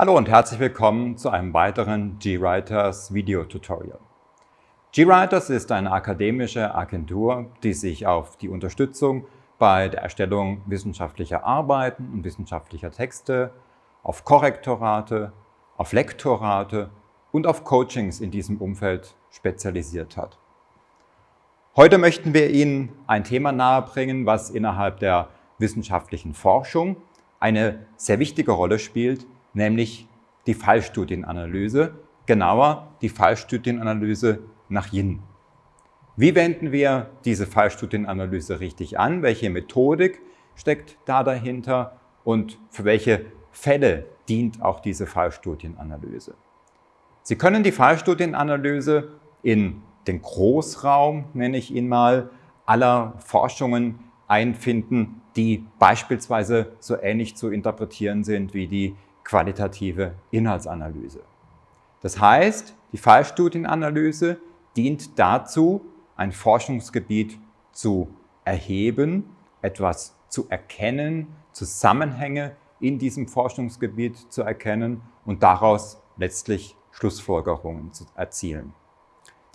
Hallo und herzlich willkommen zu einem weiteren GWriters Video-Tutorial. GWriters ist eine akademische Agentur, die sich auf die Unterstützung bei der Erstellung wissenschaftlicher Arbeiten und wissenschaftlicher Texte, auf Korrektorate, auf Lektorate und auf Coachings in diesem Umfeld spezialisiert hat. Heute möchten wir Ihnen ein Thema nahebringen, was innerhalb der wissenschaftlichen Forschung eine sehr wichtige Rolle spielt, nämlich die Fallstudienanalyse, genauer die Fallstudienanalyse nach Yin. Wie wenden wir diese Fallstudienanalyse richtig an? Welche Methodik steckt da dahinter? Und für welche Fälle dient auch diese Fallstudienanalyse? Sie können die Fallstudienanalyse in den Großraum, nenne ich ihn mal, aller Forschungen einfinden, die beispielsweise so ähnlich zu interpretieren sind wie die qualitative Inhaltsanalyse. Das heißt, die Fallstudienanalyse dient dazu, ein Forschungsgebiet zu erheben, etwas zu erkennen, Zusammenhänge in diesem Forschungsgebiet zu erkennen und daraus letztlich Schlussfolgerungen zu erzielen.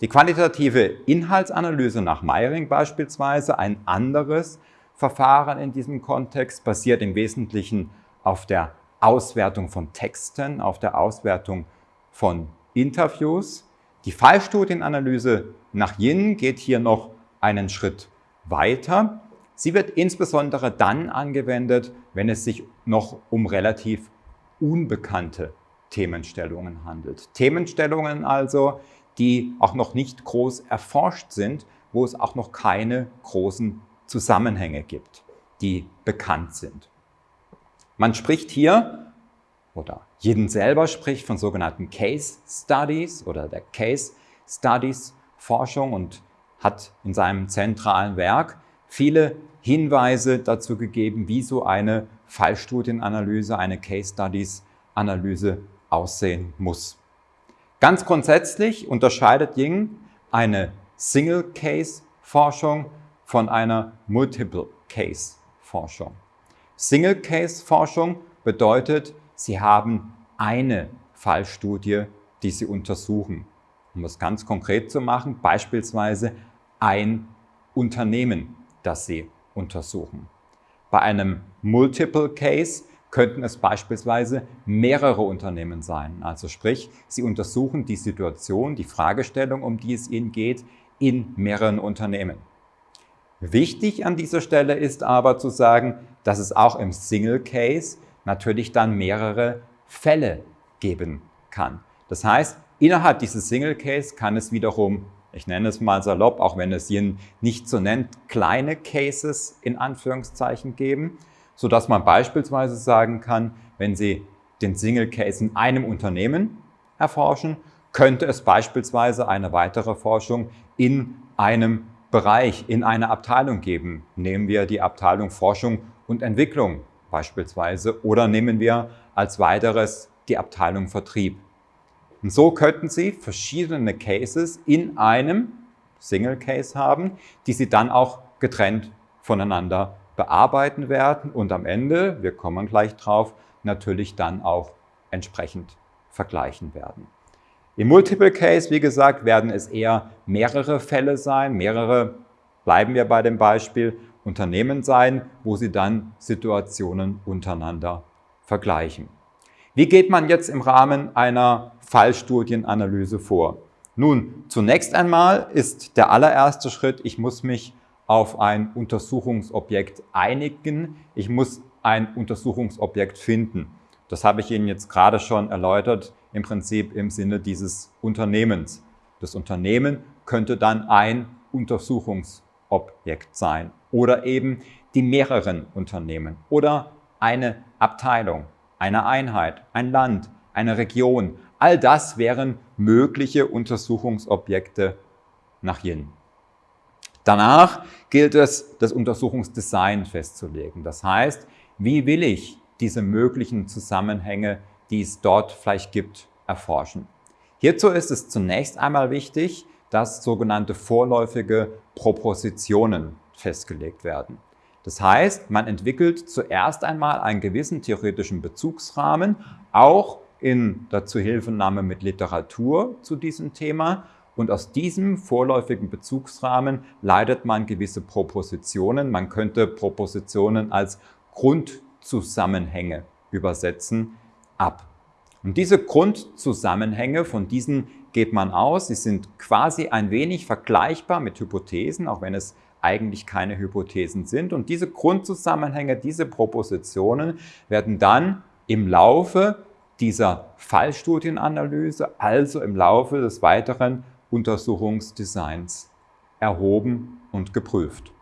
Die qualitative Inhaltsanalyse nach Meiring beispielsweise, ein anderes Verfahren in diesem Kontext, basiert im Wesentlichen auf der Auswertung von Texten, auf der Auswertung von Interviews. Die Fallstudienanalyse nach Yin geht hier noch einen Schritt weiter. Sie wird insbesondere dann angewendet, wenn es sich noch um relativ unbekannte Themenstellungen handelt. Themenstellungen also, die auch noch nicht groß erforscht sind, wo es auch noch keine großen Zusammenhänge gibt, die bekannt sind. Man spricht hier, oder jeden selber spricht von sogenannten Case Studies oder der Case Studies Forschung und hat in seinem zentralen Werk viele Hinweise dazu gegeben, wie so eine Fallstudienanalyse, eine Case Studies Analyse aussehen muss. Ganz grundsätzlich unterscheidet Ying eine Single Case Forschung von einer Multiple Case Forschung. Single-Case-Forschung bedeutet, Sie haben eine Fallstudie, die Sie untersuchen. Um das ganz konkret zu machen, beispielsweise ein Unternehmen, das Sie untersuchen. Bei einem Multiple Case könnten es beispielsweise mehrere Unternehmen sein. Also sprich, Sie untersuchen die Situation, die Fragestellung, um die es Ihnen geht, in mehreren Unternehmen. Wichtig an dieser Stelle ist aber zu sagen, dass es auch im Single Case natürlich dann mehrere Fälle geben kann. Das heißt, innerhalb dieses Single Case kann es wiederum, ich nenne es mal salopp, auch wenn es ihn nicht so nennt, kleine Cases in Anführungszeichen geben, sodass man beispielsweise sagen kann, wenn Sie den Single Case in einem Unternehmen erforschen, könnte es beispielsweise eine weitere Forschung in einem Bereich, in einer Abteilung geben. Nehmen wir die Abteilung Forschung und Entwicklung beispielsweise oder nehmen wir als weiteres die Abteilung Vertrieb. Und so könnten Sie verschiedene Cases in einem Single Case haben, die Sie dann auch getrennt voneinander bearbeiten werden und am Ende, wir kommen gleich drauf, natürlich dann auch entsprechend vergleichen werden. Im Multiple Case, wie gesagt, werden es eher mehrere Fälle sein, mehrere, bleiben wir bei dem Beispiel, Unternehmen sein, wo Sie dann Situationen untereinander vergleichen. Wie geht man jetzt im Rahmen einer Fallstudienanalyse vor? Nun, zunächst einmal ist der allererste Schritt, ich muss mich auf ein Untersuchungsobjekt einigen. Ich muss ein Untersuchungsobjekt finden. Das habe ich Ihnen jetzt gerade schon erläutert, im Prinzip im Sinne dieses Unternehmens. Das Unternehmen könnte dann ein Untersuchungsobjekt sein oder eben die mehreren Unternehmen oder eine Abteilung, eine Einheit, ein Land, eine Region. All das wären mögliche Untersuchungsobjekte nach Yin. Danach gilt es, das Untersuchungsdesign festzulegen. Das heißt, wie will ich diese möglichen Zusammenhänge, die es dort vielleicht gibt, erforschen? Hierzu ist es zunächst einmal wichtig, dass sogenannte vorläufige Propositionen festgelegt werden. Das heißt, man entwickelt zuerst einmal einen gewissen theoretischen Bezugsrahmen, auch in der Zuhilfenahme mit Literatur zu diesem Thema und aus diesem vorläufigen Bezugsrahmen leitet man gewisse Propositionen. Man könnte Propositionen als Grundzusammenhänge übersetzen, ab. Und diese Grundzusammenhänge, von diesen geht man aus, sie sind quasi ein wenig vergleichbar mit Hypothesen, auch wenn es eigentlich keine Hypothesen sind. Und diese Grundzusammenhänge, diese Propositionen werden dann im Laufe dieser Fallstudienanalyse, also im Laufe des weiteren Untersuchungsdesigns erhoben und geprüft.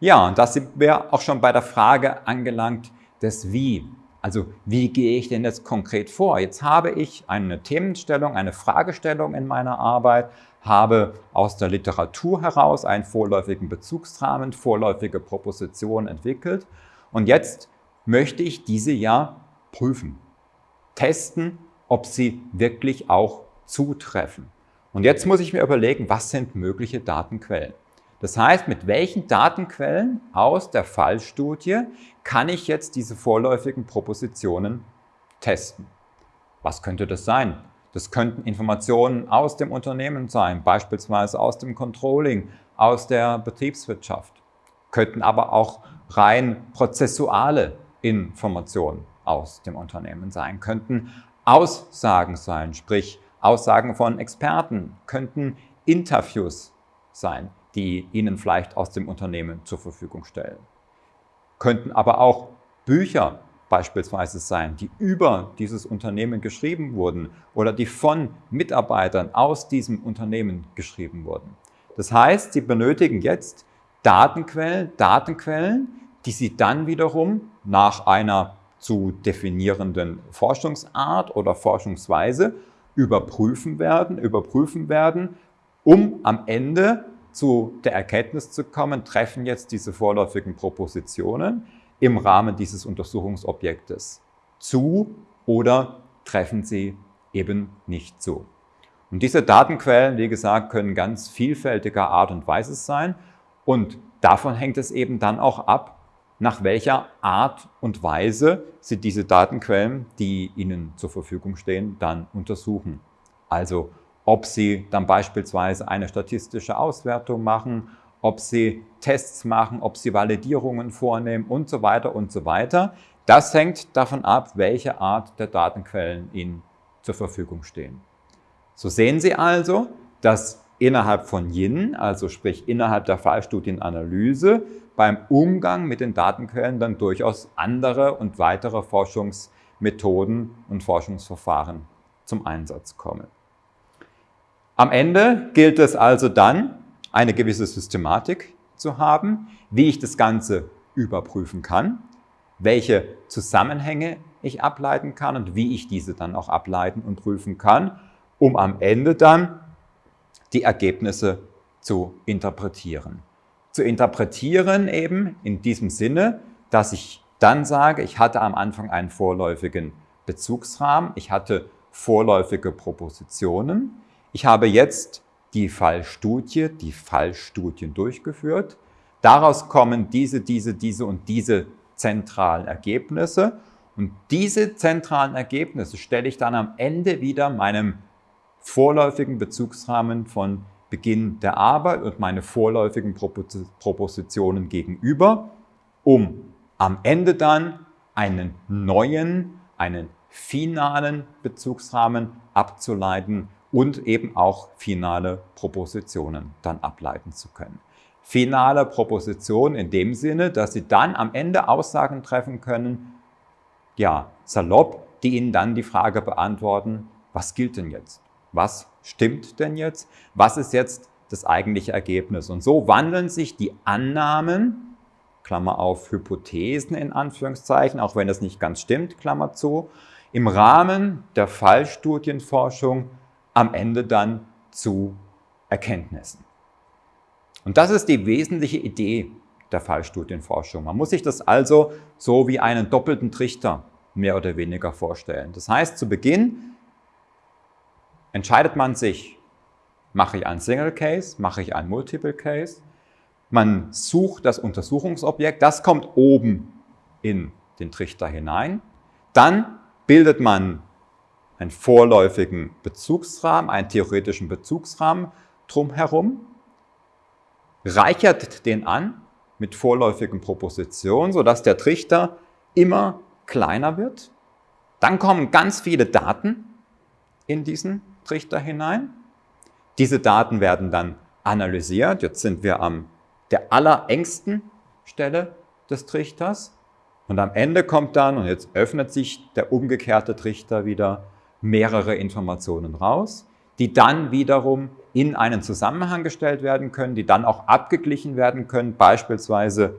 Ja, und da sind wir auch schon bei der Frage angelangt des Wie. Also wie gehe ich denn jetzt konkret vor? Jetzt habe ich eine Themenstellung, eine Fragestellung in meiner Arbeit, habe aus der Literatur heraus einen vorläufigen Bezugsrahmen, vorläufige Propositionen entwickelt und jetzt möchte ich diese ja prüfen, testen, ob sie wirklich auch zutreffen. Und jetzt muss ich mir überlegen, was sind mögliche Datenquellen? Das heißt, mit welchen Datenquellen aus der Fallstudie kann ich jetzt diese vorläufigen Propositionen testen? Was könnte das sein? Das könnten Informationen aus dem Unternehmen sein, beispielsweise aus dem Controlling, aus der Betriebswirtschaft. Könnten aber auch rein prozessuale Informationen aus dem Unternehmen sein, könnten Aussagen sein, sprich Aussagen von Experten, könnten Interviews sein, die Ihnen vielleicht aus dem Unternehmen zur Verfügung stellen. Könnten aber auch Bücher beispielsweise sein, die über dieses Unternehmen geschrieben wurden oder die von Mitarbeitern aus diesem Unternehmen geschrieben wurden. Das heißt, Sie benötigen jetzt Datenquellen, Datenquellen, die Sie dann wiederum nach einer zu definierenden Forschungsart oder Forschungsweise überprüfen werden, überprüfen werden, um am Ende zu der Erkenntnis zu kommen, treffen jetzt diese vorläufigen Propositionen im Rahmen dieses Untersuchungsobjektes zu oder treffen sie eben nicht zu. Und diese Datenquellen, wie gesagt, können ganz vielfältiger Art und Weise sein und davon hängt es eben dann auch ab, nach welcher Art und Weise Sie diese Datenquellen, die Ihnen zur Verfügung stehen, dann untersuchen. Also ob Sie dann beispielsweise eine statistische Auswertung machen, ob Sie Tests machen, ob Sie Validierungen vornehmen und so weiter und so weiter. Das hängt davon ab, welche Art der Datenquellen Ihnen zur Verfügung stehen. So sehen Sie also, dass innerhalb von Yin, also sprich innerhalb der Fallstudienanalyse, beim Umgang mit den Datenquellen dann durchaus andere und weitere Forschungsmethoden und Forschungsverfahren zum Einsatz kommen. Am Ende gilt es also dann, eine gewisse Systematik zu haben, wie ich das Ganze überprüfen kann, welche Zusammenhänge ich ableiten kann und wie ich diese dann auch ableiten und prüfen kann, um am Ende dann die Ergebnisse zu interpretieren. Zu interpretieren eben in diesem Sinne, dass ich dann sage, ich hatte am Anfang einen vorläufigen Bezugsrahmen, ich hatte vorläufige Propositionen, ich habe jetzt die Fallstudie, die Fallstudien durchgeführt. Daraus kommen diese, diese, diese und diese zentralen Ergebnisse. Und diese zentralen Ergebnisse stelle ich dann am Ende wieder meinem vorläufigen Bezugsrahmen von Beginn der Arbeit und meine vorläufigen Propositionen gegenüber, um am Ende dann einen neuen, einen finalen Bezugsrahmen abzuleiten, und eben auch finale Propositionen dann ableiten zu können. Finale Propositionen in dem Sinne, dass Sie dann am Ende Aussagen treffen können, ja, salopp, die Ihnen dann die Frage beantworten, was gilt denn jetzt? Was stimmt denn jetzt? Was ist jetzt das eigentliche Ergebnis? Und so wandeln sich die Annahmen, Klammer auf, Hypothesen in Anführungszeichen, auch wenn das nicht ganz stimmt, Klammer zu, im Rahmen der Fallstudienforschung am Ende dann zu Erkenntnissen. Und das ist die wesentliche Idee der Fallstudienforschung. Man muss sich das also so wie einen doppelten Trichter mehr oder weniger vorstellen. Das heißt, zu Beginn entscheidet man sich, mache ich einen Single Case, mache ich einen Multiple Case. Man sucht das Untersuchungsobjekt, das kommt oben in den Trichter hinein. Dann bildet man einen vorläufigen Bezugsrahmen, einen theoretischen Bezugsrahmen drumherum, reichert den an mit vorläufigen Propositionen, sodass der Trichter immer kleiner wird. Dann kommen ganz viele Daten in diesen Trichter hinein. Diese Daten werden dann analysiert. Jetzt sind wir am der allerengsten Stelle des Trichters. Und am Ende kommt dann, und jetzt öffnet sich der umgekehrte Trichter wieder, mehrere Informationen raus, die dann wiederum in einen Zusammenhang gestellt werden können, die dann auch abgeglichen werden können, beispielsweise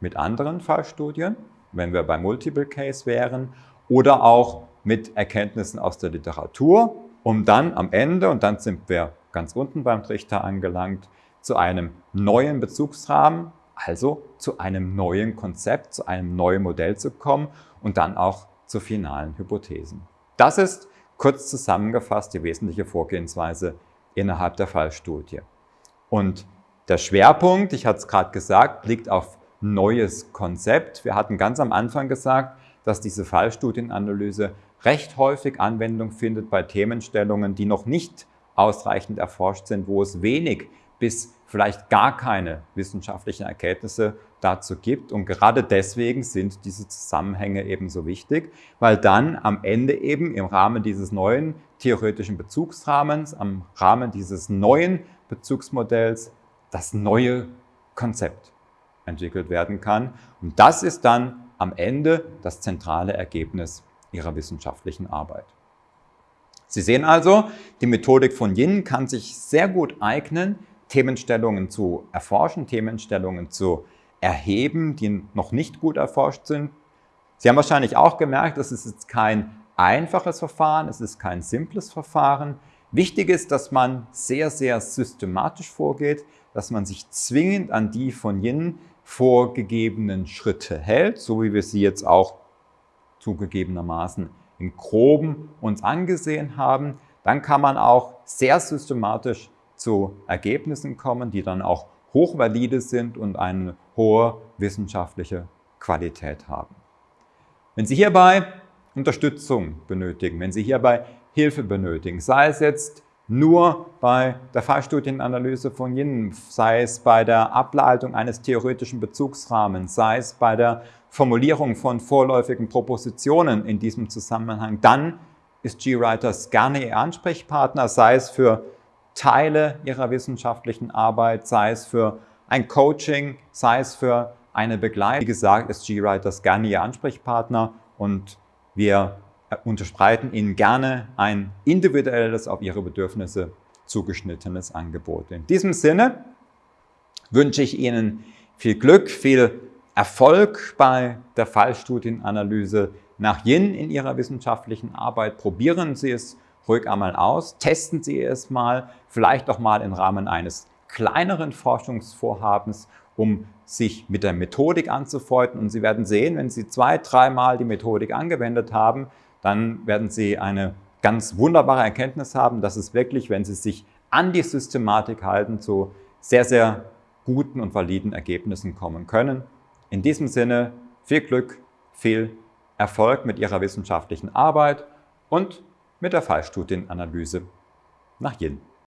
mit anderen Fallstudien, wenn wir bei Multiple Case wären, oder auch mit Erkenntnissen aus der Literatur, um dann am Ende, und dann sind wir ganz unten beim Trichter angelangt, zu einem neuen Bezugsrahmen, also zu einem neuen Konzept, zu einem neuen Modell zu kommen und dann auch zu finalen Hypothesen. Das ist kurz zusammengefasst die wesentliche Vorgehensweise innerhalb der Fallstudie. Und der Schwerpunkt, ich hatte es gerade gesagt, liegt auf neues Konzept. Wir hatten ganz am Anfang gesagt, dass diese Fallstudienanalyse recht häufig Anwendung findet bei Themenstellungen, die noch nicht ausreichend erforscht sind, wo es wenig bis vielleicht gar keine wissenschaftlichen Erkenntnisse dazu gibt. Und gerade deswegen sind diese Zusammenhänge eben so wichtig, weil dann am Ende eben im Rahmen dieses neuen theoretischen Bezugsrahmens, am Rahmen dieses neuen Bezugsmodells das neue Konzept entwickelt werden kann. Und das ist dann am Ende das zentrale Ergebnis Ihrer wissenschaftlichen Arbeit. Sie sehen also, die Methodik von Yin kann sich sehr gut eignen, Themenstellungen zu erforschen, Themenstellungen zu erheben, die noch nicht gut erforscht sind. Sie haben wahrscheinlich auch gemerkt, es ist jetzt kein einfaches Verfahren, es ist kein simples Verfahren. Wichtig ist, dass man sehr, sehr systematisch vorgeht, dass man sich zwingend an die von Yin vorgegebenen Schritte hält, so wie wir sie jetzt auch zugegebenermaßen im Groben uns angesehen haben, dann kann man auch sehr systematisch zu Ergebnissen kommen, die dann auch hochvalide sind und eine hohe wissenschaftliche Qualität haben. Wenn Sie hierbei Unterstützung benötigen, wenn Sie hierbei Hilfe benötigen, sei es jetzt nur bei der Fallstudienanalyse von Yin, sei es bei der Ableitung eines theoretischen Bezugsrahmens, sei es bei der Formulierung von vorläufigen Propositionen in diesem Zusammenhang, dann ist GWriters gerne Ihr Ansprechpartner, sei es für Teile Ihrer wissenschaftlichen Arbeit, sei es für ein Coaching, sei es für eine Begleitung. Wie gesagt, ist GWriters gerne Ihr Ansprechpartner und wir unterspreiten Ihnen gerne ein individuelles, auf Ihre Bedürfnisse zugeschnittenes Angebot. In diesem Sinne wünsche ich Ihnen viel Glück, viel Erfolg bei der Fallstudienanalyse nach Yin in Ihrer wissenschaftlichen Arbeit. Probieren Sie es ruhig einmal aus, testen Sie es mal, vielleicht auch mal im Rahmen eines kleineren Forschungsvorhabens, um sich mit der Methodik anzufreunden. Und Sie werden sehen, wenn Sie zwei, dreimal die Methodik angewendet haben, dann werden Sie eine ganz wunderbare Erkenntnis haben, dass es wirklich, wenn Sie sich an die Systematik halten, zu sehr, sehr guten und validen Ergebnissen kommen können. In diesem Sinne viel Glück, viel Erfolg mit Ihrer wissenschaftlichen Arbeit und mit der Fallstudienanalyse nach Yin.